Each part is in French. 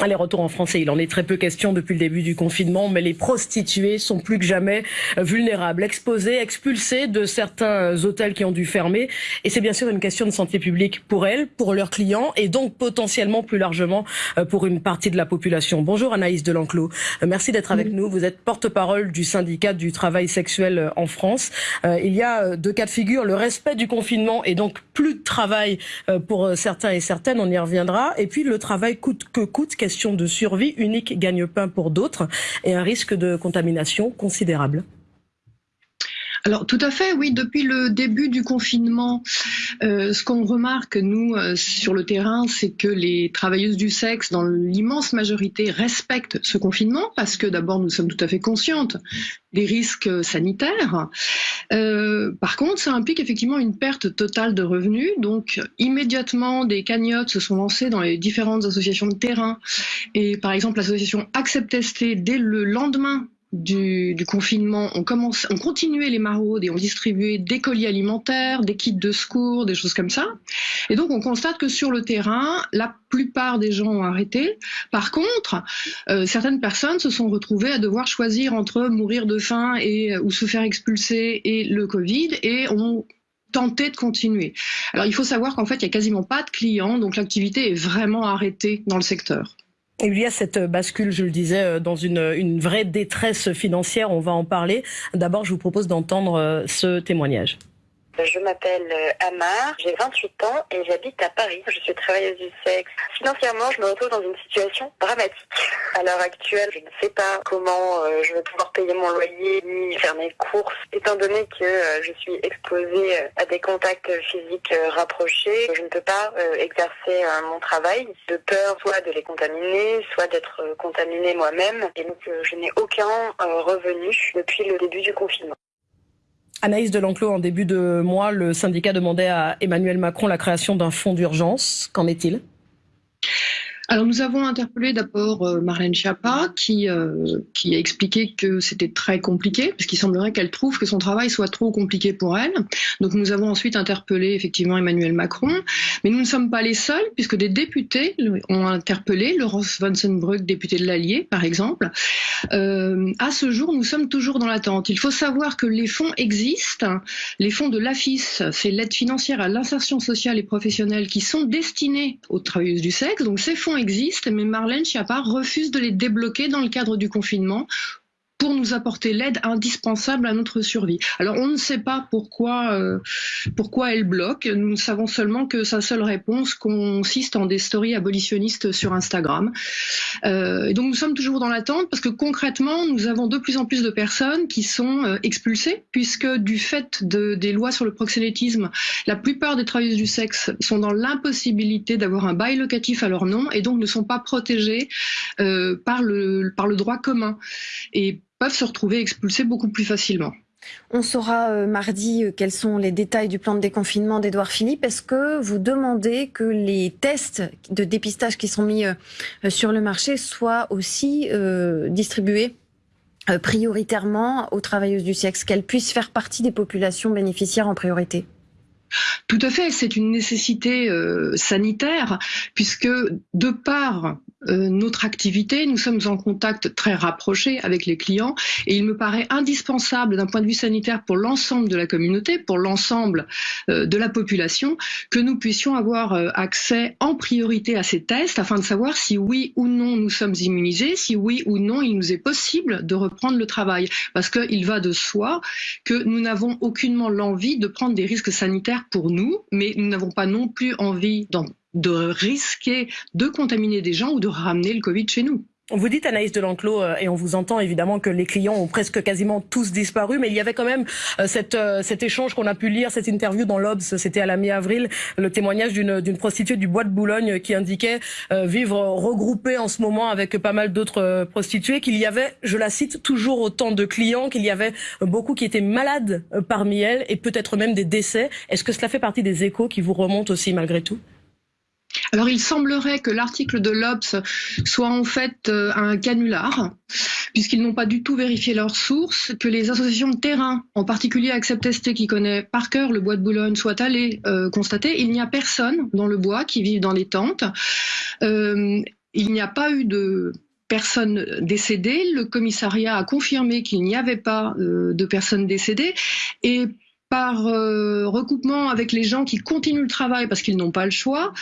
Allez, retour en français. Il en est très peu question depuis le début du confinement, mais les prostituées sont plus que jamais vulnérables, exposées, expulsées de certains hôtels qui ont dû fermer. Et c'est bien sûr une question de santé publique pour elles, pour leurs clients et donc potentiellement plus largement euh, pour une partie de la population. Bonjour Anaïs Delanclos. Euh, merci d'être avec nous. Vous êtes porte-parole du syndicat du travail sexuel euh, en France. Il y a deux cas de figure. Le respect du confinement et donc plus de travail pour certains et certaines. On y reviendra. Et puis le travail coûte que coûte question de survie, unique gagne-pain pour d'autres et un risque de contamination considérable. Alors tout à fait, oui. Depuis le début du confinement, euh, ce qu'on remarque nous euh, sur le terrain, c'est que les travailleuses du sexe, dans l'immense majorité, respectent ce confinement parce que d'abord nous sommes tout à fait conscientes des risques sanitaires. Euh, par contre, ça implique effectivement une perte totale de revenus. Donc immédiatement, des cagnottes se sont lancées dans les différentes associations de terrain. Et par exemple, l'association Accept dès le lendemain du, confinement, on, commence, on continuait les maraudes et on distribuait des colis alimentaires, des kits de secours, des choses comme ça. Et donc on constate que sur le terrain, la plupart des gens ont arrêté. Par contre, euh, certaines personnes se sont retrouvées à devoir choisir entre mourir de faim et ou se faire expulser et le Covid et ont tenté de continuer. Alors il faut savoir qu'en fait il y a quasiment pas de clients, donc l'activité est vraiment arrêtée dans le secteur. Il y a cette bascule, je le disais, euh, dans une, une vraie détresse financière. On va en parler. D'abord, je vous propose d'entendre euh, ce témoignage. Je m'appelle euh, Amar, j'ai 28 ans et j'habite à Paris. Je suis travailleuse du sexe. Financièrement, je me retrouve dans une situation dramatique. À l'heure actuelle, je ne sais pas comment euh, je vais pouvoir payer mon loyer ni faire mes courses, étant donné que euh, je suis exposée à des contacts physiques rapprochés. Je ne peux pas exercer mon travail de peur soit de les contaminer, soit d'être contaminée moi-même. Et donc, je n'ai aucun revenu depuis le début du confinement. Anaïs Delanclos, en début de mois, le syndicat demandait à Emmanuel Macron la création d'un fonds d'urgence. Qu'en est-il? Alors nous avons interpellé d'abord euh, Marlène Schiappa qui, euh, qui a expliqué que c'était très compliqué parce qu'il semblerait qu'elle trouve que son travail soit trop compliqué pour elle. Donc nous avons ensuite interpellé effectivement Emmanuel Macron, mais nous ne sommes pas les seuls puisque des députés ont interpellé Laurence Vansenbrück, députée de l'Allier par exemple. Euh, à ce jour, nous sommes toujours dans l'attente. Il faut savoir que les fonds existent, les fonds de l'AFIS, c'est l'aide financière à l'insertion sociale et professionnelle qui sont destinés aux travailleuses du sexe. Donc ces fonds existent, mais Marlène Schiappa refuse de les débloquer dans le cadre du confinement pour nous apporter l'aide indispensable à notre survie. Alors on ne sait pas pourquoi, euh, pourquoi elle bloque, nous savons seulement que sa seule réponse consiste en des stories abolitionnistes sur Instagram. Euh, et donc nous sommes toujours dans l'attente parce que concrètement nous avons de plus en plus de personnes qui sont euh, expulsées puisque du fait de, des lois sur le proxénétisme, la plupart des travailleuses du sexe sont dans l'impossibilité d'avoir un bail locatif à leur nom et donc ne sont pas protégées euh, par, le, par le droit commun. Peuvent se retrouver expulsés beaucoup plus facilement. On saura euh, mardi euh, quels sont les détails du plan de déconfinement d'Edouard Philippe. Est-ce que vous demandez que les tests de dépistage qui sont mis euh, sur le marché soient aussi distribués prioritairement aux travailleuses du sexe, qu'elles puissent faire partie des populations bénéficiaires en priorité? Tout à fait, c'est une nécessité sanitaire, puisque de part euh, notre activité, nous sommes en contact très rapproché avec les clients et il me paraît indispensable d'un point de vue sanitaire pour l'ensemble de la communauté, pour l'ensemble euh, de la population, que nous puissions avoir euh, accès en priorité à ces tests afin de savoir si oui ou non nous sommes immunisés, si oui ou non il nous est possible de reprendre le travail. Parce qu'il va de soi que nous n'avons aucunement l'envie de prendre des risques sanitaires pour nous, mais nous n'avons pas non plus envie de risquer de contaminer des gens ou de ramener le Covid chez nous. Vous dites, Anaïs Delanclos, euh, et on vous entend évidemment que les clients ont presque quasiment tous disparu, mais il y avait quand même euh, euh, cet échange qu'on a pu lire, cette interview dans l'Obs, c'était à la mi-avril, le témoignage d'une prostituée du Bois de Boulogne qui indiquait vivre regroupée en ce moment avec pas mal d'autres prostituées, qu'il y avait, je la cite, toujours autant de clients, qu'il y avait beaucoup qui étaient malades parmi elles et peut-être même des décès. Est-ce que cela fait partie des échos qui vous remontent aussi malgré tout? Alors il semblerait que l'article de l'Obs soit en fait euh, un canular, puisqu'ils n'ont pas du tout vérifié leurs sources, que les associations de terrain, en particulier Accept ST qui connaît par cœur le bois de Boulogne, soient allées euh, constater il n'y a personne dans le bois qui vit dans les tentes. Euh, il n'y a pas eu de personnes décédées. Le commissariat a confirmé qu'il n'y avait pas de personnes décédées. Et par euh, recoupement avec les gens qui continuent le travail parce qu'ils n'ont pas le choix,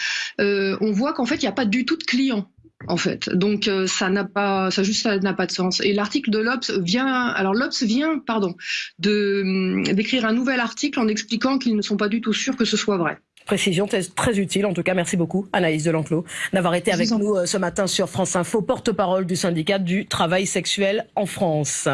euh, on voit qu'en fait, il n'y a pas du tout de clients en fait. Donc euh, ça n'a pas, ça juste n'a pas de sens. Et l'article de l'Obs vient, alors l'Obs vient, pardon, de hum, d'écrire un nouvel article en expliquant qu'ils ne sont pas du tout sûrs que ce soit vrai. Précision très utile. En tout cas, merci beaucoup, Anaïs Delanclos, d'avoir été avec nous ce matin sur France Info, porte-parole du syndicat du travail sexuel en France.